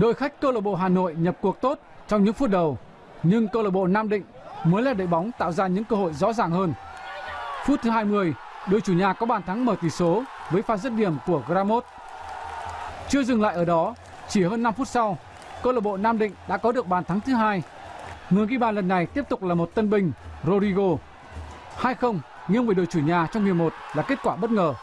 Đội khách câu lạc bộ Hà Nội nhập cuộc tốt trong những phút đầu, nhưng câu lạc bộ Nam Định mới là đội bóng tạo ra những cơ hội rõ ràng hơn. Phút thứ 20, đội chủ nhà có bàn thắng mở tỷ số với pha dứt điểm của Gramot. Chưa dừng lại ở đó, chỉ hơn 5 phút sau, câu lạc bộ Nam Định đã có được bàn thắng thứ hai. Người ghi bàn lần này tiếp tục là một tân binh Rodrigo. 2-0 nghiêng về đội chủ nhà trong hiệp 1 là kết quả bất ngờ.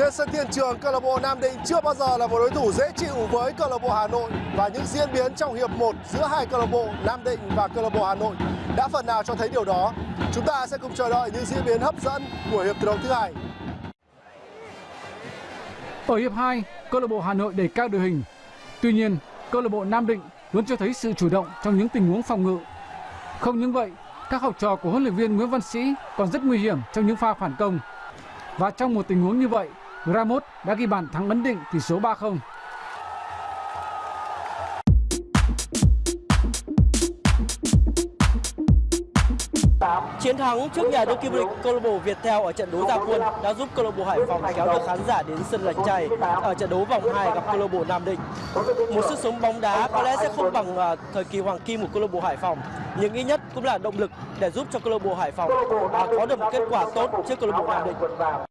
Trên sân Thiên Trường, câu lạc bộ Nam Định chưa bao giờ là một đối thủ dễ chịu với câu lạc bộ Hà Nội và những diễn biến trong hiệp 1 giữa hai câu lạc bộ Nam Định và câu lạc bộ Hà Nội đã phần nào cho thấy điều đó. Chúng ta sẽ cùng chờ đợi những diễn biến hấp dẫn của hiệp thi đấu thứ hai. Ở hiệp 2, câu lạc bộ Hà Nội đẩy cao đội hình. Tuy nhiên, câu lạc bộ Nam Định luôn cho thấy sự chủ động trong những tình huống phòng ngự. Không những vậy, các học trò của huấn luyện viên Nguyễn Văn Sĩ còn rất nguy hiểm trong những pha phản công. Và trong một tình huống như vậy, Ramos đã ghi bàn thắng ấn định tỷ số 3-0. Chiến thắng trước nhà đương kim vô địch câu lạc bộ Viettel ở trận đấu ra quân đã giúp câu lạc bộ Hải Phòng kéo được khán giả đến sân Lạch chay ở trận đấu vòng 2 gặp câu lạc bộ Nam Định. Một sức sống bóng đá có lẽ sẽ không bằng à, thời kỳ hoàng kim của câu lạc bộ Hải Phòng, nhưng ít nhất cũng là động lực để giúp cho câu lạc bộ Hải Phòng à, có được một kết quả tốt trước câu lạc bộ Nam Định.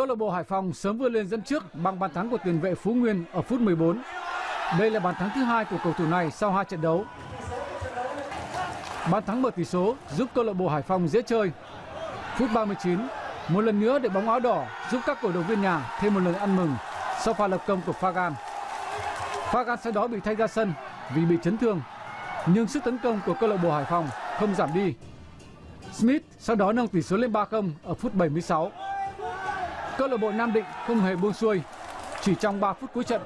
Câu lạc bộ Hải Phòng sớm vươn lên dẫn trước bằng bàn thắng của tiền vệ Phú Nguyên ở phút 14. Đây là bàn thắng thứ hai của cầu thủ này sau hai trận đấu. Bàn thắng mở tỷ số giúp câu lạc bộ Hải Phòng dễ chơi. Phút 39, một lần nữa để bóng áo đỏ giúp các cổ động viên nhà thêm một lần ăn mừng sau pha lập công của Fagan. Fagan sau đó bị thay ra sân vì bị chấn thương, nhưng sức tấn công của câu lạc bộ Hải Phòng không giảm đi. Smith sau đó nâng tỷ số lên 3-0 ở phút 76. Câu lạc bộ Nam Định không hề buông xuôi. Chỉ trong 3 phút cuối trận,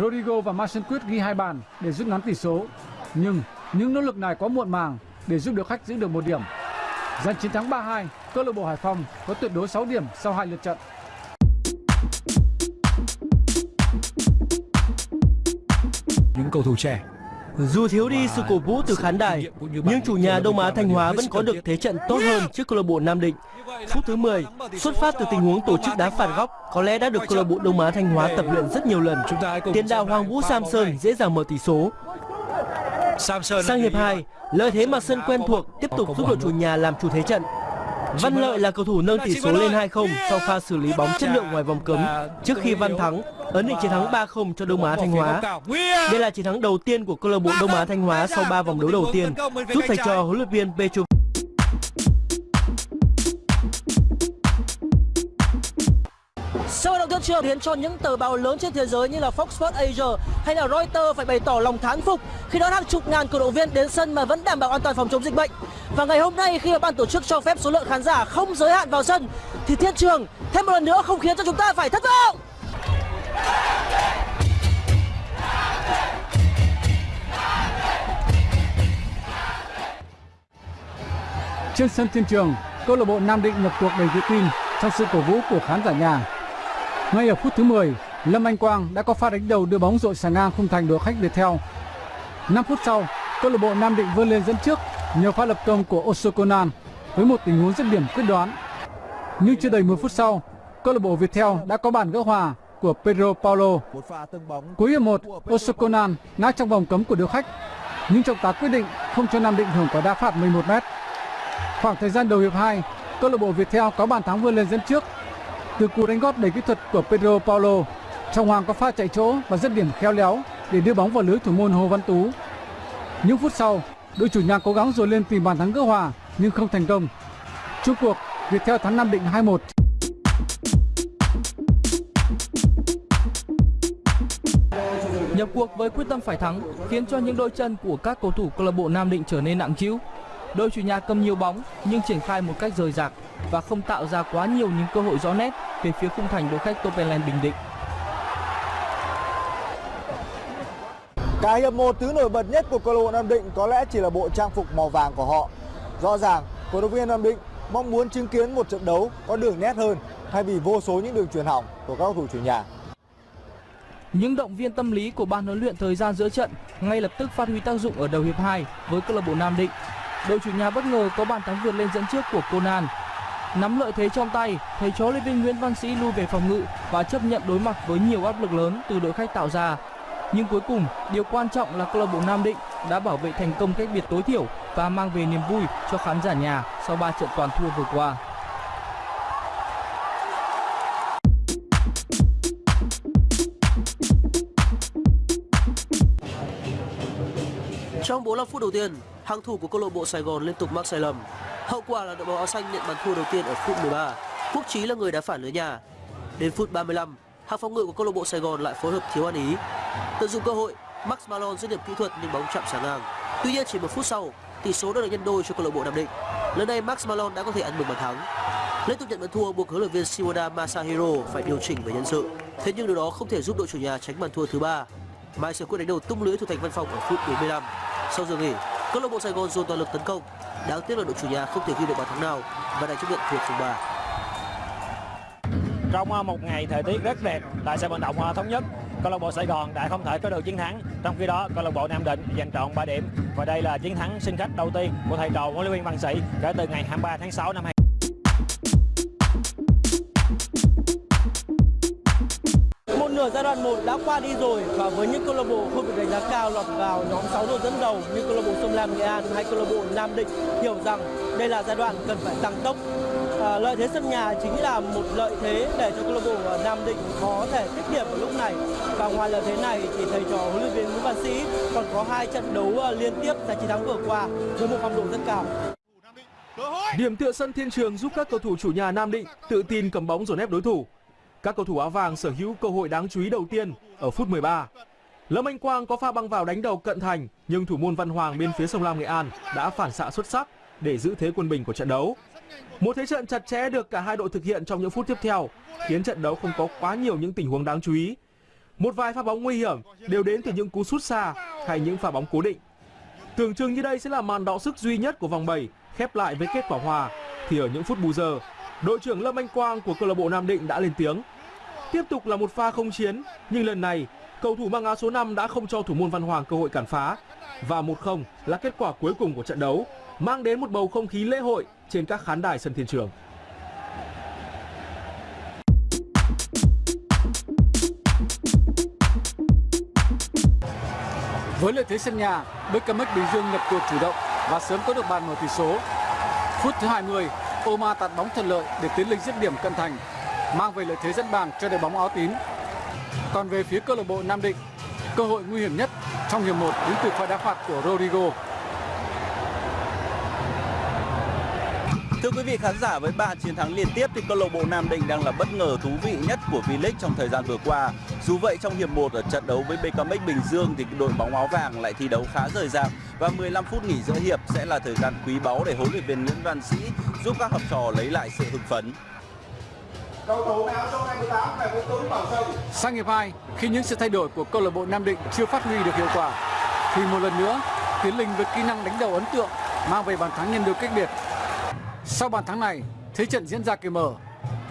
Rodrigo và Marcin Quyết ghi hai bàn để rút ngắn tỷ số. Nhưng những nỗ lực này quá muộn màng để giúp được khách giữ được một điểm. Giành chiến thắng 3-2, câu lạc bộ Hải Phòng có tuyệt đối 6 điểm sau hai lượt trận. Những cầu thủ trẻ dù thiếu đi sự cổ vũ từ khán đài, nhưng chủ nhà Đông Á Thanh Hóa vẫn có được thế trận tốt hơn trước câu lạc bộ Nam Định. Phút thứ 10, xuất phát từ tình huống tổ chức đá phạt góc, có lẽ đã được câu lạc bộ Đông Á Thanh Hóa tập luyện rất nhiều lần. Tiền đạo Hoàng Vũ Samson dễ dàng mở tỷ số. Sang hiệp 2, lợi thế mặt sân quen thuộc tiếp tục giúp đội chủ nhà làm chủ thế trận. Văn Lợi là cầu thủ nâng tỷ số lên 2-0 sau pha xử lý bóng chất lượng ngoài vòng cấm trước khi Văn Thắng ấn định chiến thắng 3-0 cho Đông Á Thanh Hóa. Đây là chiến thắng đầu tiên của câu lạc bộ Đông Á Thanh Hóa sau 3 vòng đấu đầu tiên, giúp thầy trò huấn luyện viên Petro Sau vận động thiên trường khiến cho những tờ báo lớn trên thế giới như là Fox Sports Asia hay là Reuters phải bày tỏ lòng thán phục khi đón hàng chục ngàn cổ động viên đến sân mà vẫn đảm bảo an toàn phòng chống dịch bệnh. Và ngày hôm nay khi mà ban tổ chức cho phép số lượng khán giả không giới hạn vào sân thì thiên trường thêm một lần nữa không khiến cho chúng ta phải thất vọng. Trên sân Thiên Trường, câu lạc bộ Nam Định nhập cuộc đầy tự tin trong sự cổ vũ của khán giả nhà. Ngay ở phút thứ 10, Lâm Anh Quang đã có pha đánh đầu đưa bóng dội sang ngang khung thành đội khách Viettel. 5 phút sau, câu lạc bộ Nam Định vươn lên dẫn trước nhờ pha lập công của Osokonan với một tình huống dứt điểm quyết đoán. Nhưng chưa đầy 10 phút sau, câu lạc bộ Viettel đã có bàn gỡ hòa của Pedro Paulo. Cuối hiệp 1, Osokonan ngã trong vòng cấm của đội khách, nhưng trọng tài quyết định không cho Nam Định hưởng quả đá phạt 11 m. Khoảng thời gian đầu hiệp 2, câu lạc bộ Viettel có bàn thắng vươn lên dẫn trước từ cú đánh gót đầy kỹ thuật của Pedro Paulo. Trọng Hoàng có pha chạy chỗ và dứt điểm khéo léo để đưa bóng vào lưới thủ môn Hồ Văn Tú. Những phút sau, đội chủ nhà cố gắng rồi lên tìm bàn thắng gỡ hòa nhưng không thành công. Chung cuộc, Viettel thắng Nam Định 2-1. Nhập cuộc với quyết tâm phải thắng khiến cho những đôi chân của các cầu thủ câu lạc bộ Nam Định trở nên nặng trĩu. Đội chủ nhà cầm nhiều bóng nhưng triển khai một cách rời rạc và không tạo ra quá nhiều những cơ hội rõ nét về phía khung thành đội khách Topeland Bình Định. Cả hiệp 1 thứ nổi bật nhất của câu lạc bộ Nam Định có lẽ chỉ là bộ trang phục màu vàng của họ. Rõ ràng, cổ động viên Nam Định mong muốn chứng kiến một trận đấu có đường nét hơn thay vì vô số những đường truyền hỏng của các cầu thủ chủ nhà. Những động viên tâm lý của ban huấn luyện thời gian giữa trận ngay lập tức phát huy tác dụng ở đầu hiệp 2 với câu lạc bộ Nam Định. Đội chủ nhà bất ngờ có bàn thắng vượt lên dẫn trước của Conan. Nắm lợi thế trong tay, thầy chó Lê Vinh Nguyễn Văn Sĩ lui về phòng ngự và chấp nhận đối mặt với nhiều áp lực lớn từ đội khách tạo ra. Nhưng cuối cùng, điều quan trọng là câu lạc bộ Nam Định đã bảo vệ thành công cách biệt tối thiểu và mang về niềm vui cho khán giả nhà sau 3 trận toàn thua vừa qua. Trong 45 phút đầu tiên, hàng thủ của câu lạc bộ Sài Gòn liên tục mắc sai lầm. Hậu quả là đội bóng áo xanh nhận bàn thua đầu tiên ở phút 13. Quốc Chí là người đá phản lưới nhà. Đến phút 35, hàng phòng ngự của câu lạc bộ Sài Gòn lại phối hợp thiếu ăn ý. Tận dụng cơ hội, Max Malone dứt điểm kỹ thuật nhưng bóng chạm sáng ngang. Tuy nhiên chỉ một phút sau, tỷ số đã được nhân đôi cho câu lạc bộ Nam Định. Lần này Max Malone đã có thể ăn mừng bàn thắng. Liên tục nhận bàn thua buộc huấn luyện viên Shimoda Masahiro phải điều chỉnh về nhân sự. Thế nhưng điều đó không thể giúp đội chủ nhà tránh bàn thua thứ ba. Mai sẽ quyết đánh đầu tung lưới thủ thành văn phòng ở phút 45. Sau giờ nghỉ, câu lạc bộ Sài Gòn dồn toàn lực tấn công. Đáng tiếc là đội chủ nhà không thể ghi được bàn thắng nào và đã chấp nhận thua 0-3. Trong à, một ngày thời tiết rất đẹp tại sân vận động à, thống nhất, câu lạc bộ Sài Gòn đã không thể có được chiến thắng. Trong khi đó, câu lạc bộ Nam Định giành trọn 3 điểm và đây là chiến thắng sân khách đầu tiên của thầy trò huấn luyện viên Văn Sĩ kể từ ngày 23 tháng 6 năm 2020. Nửa giai đoạn 1 đã qua đi rồi và với những câu lạc bộ không được đánh giá cao lọt vào nhóm 6 đội dẫn đầu như câu lạc bộ Sông Lam Nghệ An hay câu lạc bộ Nam Định hiểu rằng đây là giai đoạn cần phải tăng tốc. À, lợi thế sân nhà chính là một lợi thế để cho câu lạc bộ Nam Định có thể tích điểm ở lúc này. Và ngoài lợi thế này thì thầy trò huấn luyện viên Nguyễn Văn Sĩ còn có hai trận đấu à, liên tiếp giành chiến thắng vừa qua với một phong độ rất cao. Điểm tựa sân Thiên Trường giúp các cầu thủ chủ nhà Nam Định tự tin cầm bóng dồn ép đối thủ. Các cầu thủ áo vàng sở hữu cơ hội đáng chú ý đầu tiên ở phút 13. Lâm Anh Quang có pha băng vào đánh đầu cận thành nhưng thủ môn Văn Hoàng bên phía sông Lam Nghệ An đã phản xạ xuất sắc để giữ thế quân bình của trận đấu. Một thế trận chặt chẽ được cả hai đội thực hiện trong những phút tiếp theo khiến trận đấu không có quá nhiều những tình huống đáng chú ý. Một vài pha bóng nguy hiểm đều đến từ những cú sút xa hay những pha bóng cố định. Tưởng chừng như đây sẽ là màn đọ sức duy nhất của vòng 7 khép lại với kết quả hòa thì ở những phút bù giờ, đội trưởng Lâm Anh Quang của câu lạc bộ Nam Định đã lên tiếng. Tiếp tục là một pha không chiến, nhưng lần này cầu thủ mang áo số 5 đã không cho thủ môn Văn Hoàng cơ hội cản phá và 1-0 là kết quả cuối cùng của trận đấu, mang đến một bầu không khí lễ hội trên các khán đài sân Thiên Trường. Với lợi thế sân nhà, BKMX Bình Dương nhập cuộc chủ động và sớm có được bàn mở tỷ số. Phút thứ 20, Oma tạt bóng thuận lợi để tiến lên dứt điểm cận thành, mang về lợi thế dẫn bàn cho đội bóng áo tím. Còn về phía câu lạc bộ Nam Định, cơ hội nguy hiểm nhất trong hiệp 1 đến từ pha đá phạt của Rodrigo. Thưa quý vị khán giả, với 3 chiến thắng liên tiếp thì câu lạc bộ Nam Định đang là bất ngờ thú vị nhất của V-League trong thời gian vừa qua. Dù vậy trong hiệp 1 ở trận đấu với BKMX Bình Dương thì đội bóng áo vàng lại thi đấu khá rời rạc và 15 phút nghỉ giữa hiệp sẽ là thời gian quý báu để huấn luyện viên Nguyễn Văn Sĩ giúp các học trò lấy lại sự hưng phấn. Cầu thủ áo số 28 là Vũ Tuấn vào sân. Sang hiệp 2, khi những sự thay đổi của câu lạc bộ Nam Định chưa phát huy được hiệu quả, thì một lần nữa Tiến Linh với kỹ năng đánh đầu ấn tượng mang về bàn thắng nhân đôi cách biệt. Sau bàn thắng này, thế trận diễn ra kỳ mở.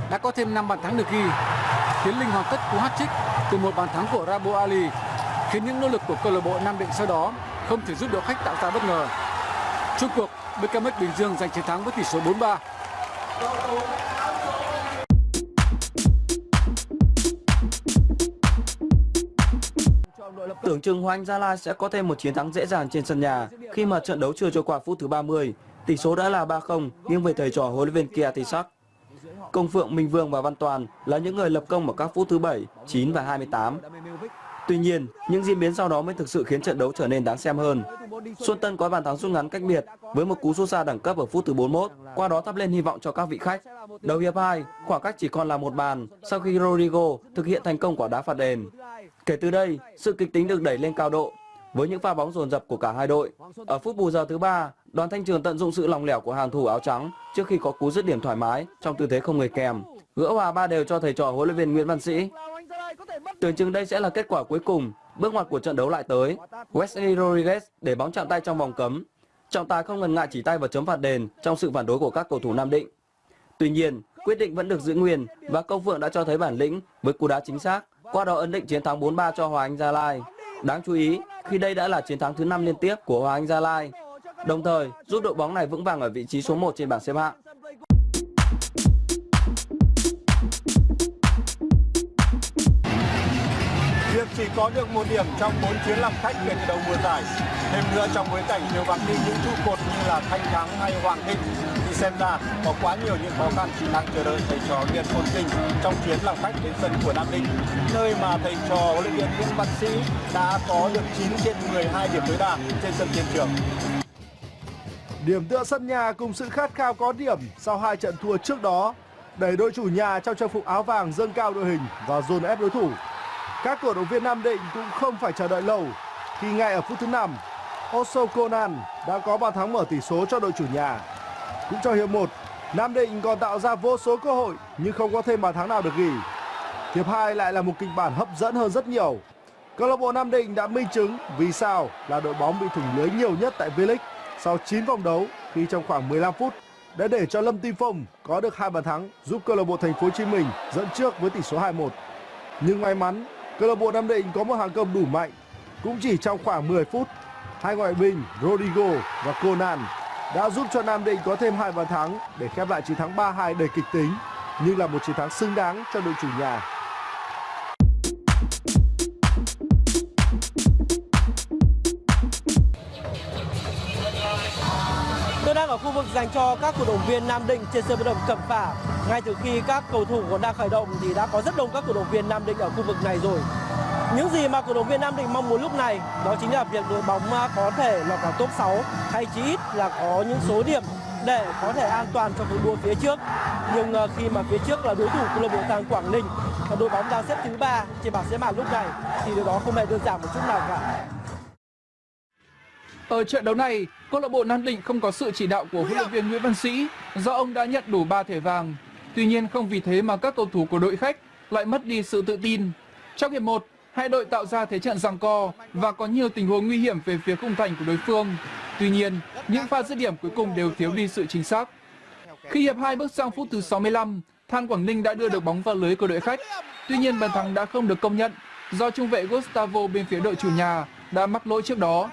Đã có thêm 5 bàn thắng được ghi. Tiến Linh hoàn tất cú hat-trick từ một bàn thắng của Rabo Ali, khiến những nỗ lực của câu lạc bộ Nam Định sau đó không thể giúp đội khách tạo ra bất ngờ. Chung cuộc, BKMX Bình Dương giành chiến thắng với tỷ số 4-3. Tưởng chừng Hoàng Gia Lai sẽ có thêm một chiến thắng dễ dàng trên sân nhà khi mà trận đấu chưa trôi qua phút thứ 30. Tỷ số đã là 3-0 nghiêng về thầy trò huấn luyện viên Kia Tisak. Công Phượng, Minh Vương và Văn Toàn là những người lập công ở các phút thứ 7, 9 và 28. Tuy nhiên, những diễn biến sau đó mới thực sự khiến trận đấu trở nên đáng xem hơn. Xuân Tân có bàn thắng rút ngắn cách biệt với một cú sút xa đẳng cấp ở phút thứ 41, qua đó thắp lên hy vọng cho các vị khách. Đầu hiệp 2, khoảng cách chỉ còn là một bàn sau khi Rodrigo thực hiện thành công quả đá phạt đền. Kể từ đây, sự kịch tính được đẩy lên cao độ với những pha bóng dồn dập của cả hai đội. Ở phút bù giờ thứ ba, Đoàn Thanh Trường tận dụng sự lòng lẻo của hàng thủ áo trắng trước khi có cú dứt điểm thoải mái trong tư thế không người kèm, gỡ hòa ba đều cho thầy trò huấn luyện viên Nguyễn Văn Sĩ. Tưởng chừng đây sẽ là kết quả cuối cùng, bước ngoặt của trận đấu lại tới. Wesley Rodriguez để bóng chạm tay trong vòng cấm. Trọng tài không ngần ngại chỉ tay vào chấm phạt đền trong sự phản đối của các cầu thủ Nam Định. Tuy nhiên, quyết định vẫn được giữ nguyên và Công Phượng đã cho thấy bản lĩnh với cú đá chính xác, qua đó ấn định chiến thắng 4-3 cho Hoàng Anh Gia Lai. Đáng chú ý, khi đây đã là chiến thắng thứ 5 liên tiếp của Hoàng Anh Gia Lai, đồng thời giúp đội bóng này vững vàng ở vị trí số 1 trên bảng xếp hạng. Có được một điểm trong 4 chuyến làm khách kể từ đầu mùa giải. Thêm nữa trong bối cảnh nhiều vắng đi những trụ cột như là Thanh Thắng hay Hoàng Thịnh thì xem ra có quá nhiều những khó khăn đang chờ đợi thầy trò Nguyễn Phồn Kinh trong chuyến làm khách đến sân của Nam Định, nơi mà thầy trò huấn luyện viên Nguyễn Văn Sĩ đã có được 9 trên 12 điểm tối đa trên sân tiền Trường. Điểm tựa sân nhà cùng sự khát khao có điểm sau hai trận thua trước đó đẩy đội chủ nhà trong trang phục áo vàng dâng cao đội hình và dồn ép đối thủ. Các cổ động viên Nam Định cũng không phải chờ đợi lâu khi ngay ở phút thứ 5, Oso Conan đã có bàn thắng mở tỷ số cho đội chủ nhà. Cũng trong hiệp 1, Nam Định còn tạo ra vô số cơ hội nhưng không có thêm bàn thắng nào được ghi. Hiệp 2 lại là một kịch bản hấp dẫn hơn rất nhiều. Câu lạc bộ Nam Định đã minh chứng vì sao là đội bóng bị thủng lưới nhiều nhất tại V-League sau 9 vòng đấu khi trong khoảng 15 phút đã để cho Lâm Tim Phong có được hai bàn thắng giúp câu lạc bộ Thành phố Hồ Chí Minh dẫn trước với tỷ số 2-1. Nhưng may mắn, câu lạc bộ Nam Định có một hàng công đủ mạnh. Cũng chỉ trong khoảng 10 phút, hai ngoại binh Rodrigo và Conan đã giúp cho Nam Định có thêm hai bàn thắng để khép lại chiến thắng 3-2 đầy kịch tính, nhưng là một chiến thắng xứng đáng cho đội chủ nhà. Ở khu vực dành cho các cổ động viên Nam Định trên sân vận động Cẩm Phả. Ngay từ khi các cầu thủ còn đang khởi động thì đã có rất đông các cổ động viên Nam Định ở khu vực này rồi. Những gì mà cổ động viên Nam Định mong muốn lúc này, đó chính là việc đội bóng có thể lọt vào top 6 hay chí ít là có những số điểm để có thể an toàn cho cuộc đua phía trước. Nhưng ờ, khi mà phía trước là đối thủ câu lạc bộ Tàng Quảng Ninh, và đội bóng đang xếp thứ ba trên bảng xếp hạng lúc này, thì điều đó không hề đơn giản một chút nào cả. Ở trận đấu này, câu lạc bộ Nam Định không có sự chỉ đạo của huấn luyện viên Nguyễn Văn Sĩ do ông đã nhận đủ 3 thẻ vàng. Tuy nhiên không vì thế mà các cầu thủ của đội khách lại mất đi sự tự tin. Trong hiệp 1, hai đội tạo ra thế trận giằng co và có nhiều tình huống nguy hiểm về phía khung thành của đối phương. Tuy nhiên, những pha dứt điểm cuối cùng đều thiếu đi sự chính xác. Khi hiệp 2 bước sang phút thứ 65, Than Quảng Ninh đã đưa được bóng vào lưới của đội khách. Tuy nhiên bàn thắng đã không được công nhận do trung vệ Gustavo bên phía đội chủ nhà đã mắc lỗi trước đó.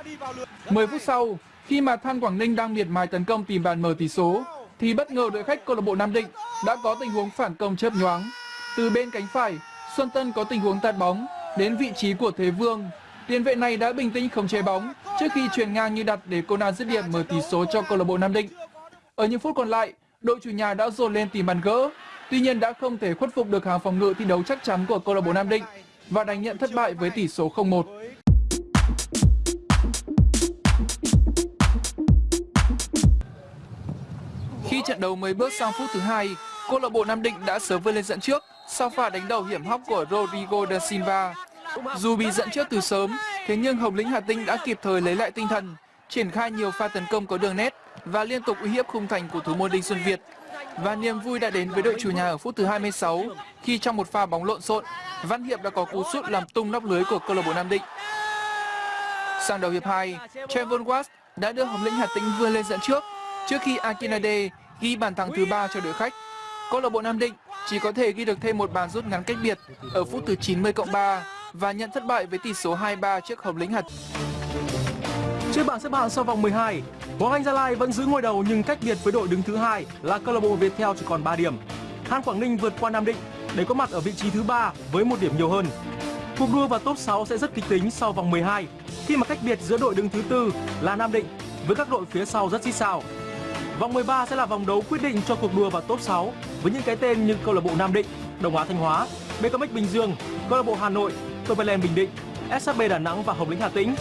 10 phút sau, khi mà Than Quảng Ninh đang miệt mài tấn công tìm bàn mở tỷ số, thì bất ngờ đội khách câu lạc bộ Nam Định đã có tình huống phản công chớp nhoáng. Từ bên cánh phải, Xuân Tân có tình huống tạt bóng đến vị trí của Thế Vương. Tiền vệ này đã bình tĩnh khống chế bóng trước khi truyền ngang như đặt để Conan dứt điểm mở tỷ số cho câu lạc bộ Nam Định. Ở những phút còn lại, đội chủ nhà đã dồn lên tìm bàn gỡ, tuy nhiên đã không thể khuất phục được hàng phòng ngự thi đấu chắc chắn của câu lạc bộ Nam Định và đánh nhận thất bại với tỷ số 0-1. Trận đấu mới bước sang phút thứ hai, câu lạc bộ Nam Định đã sớm vươn lên dẫn trước sau pha đánh đầu hiểm hóc của Rodrigo da Silva. Dù bị dẫn trước từ sớm, thế nhưng Hồng Lĩnh Hà Tĩnh đã kịp thời lấy lại tinh thần, triển khai nhiều pha tấn công có đường nét và liên tục uy hiếp khung thành của thủ môn Đinh Xuân Việt. Và niềm vui đã đến với đội chủ nhà ở phút thứ 26 khi trong một pha bóng lộn xộn, Văn Hiệp đã có cú sút làm tung nóc lưới của câu lạc bộ Nam Định. Sang đầu hiệp 2, Trevor Watts đã đưa Hồng Lĩnh Hà Tĩnh vươn lên dẫn trước trước khi Akinade ghi bàn thắng thứ ba cho đội khách. Câu lạc bộ Nam Định chỉ có thể ghi được thêm một bàn rút ngắn cách biệt ở phút thứ 90 cộng 3 và nhận thất bại với tỷ số 2-3 trước Hồng Lĩnh Hật. Trên bảng xếp hạng sau vòng 12, Hoàng Anh Gia Lai vẫn giữ ngôi đầu nhưng cách biệt với đội đứng thứ hai là câu lạc bộ Viettel chỉ còn 3 điểm. Than Quảng Ninh vượt qua Nam Định để có mặt ở vị trí thứ ba với một điểm nhiều hơn. Cuộc đua vào top 6 sẽ rất kịch tính sau vòng 12 khi mà cách biệt giữa đội đứng thứ tư là Nam Định với các đội phía sau rất xích sao. Vòng 13 sẽ là vòng đấu quyết định cho cuộc đua vào top 6 với những cái tên như câu lạc bộ Nam Định, Đồng Á Thanh Hóa, BKMX Bình Dương, câu lạc bộ Hà Nội, Toverland Bình Định, SHB Đà Nẵng và Hồng Lĩnh Hà Tĩnh.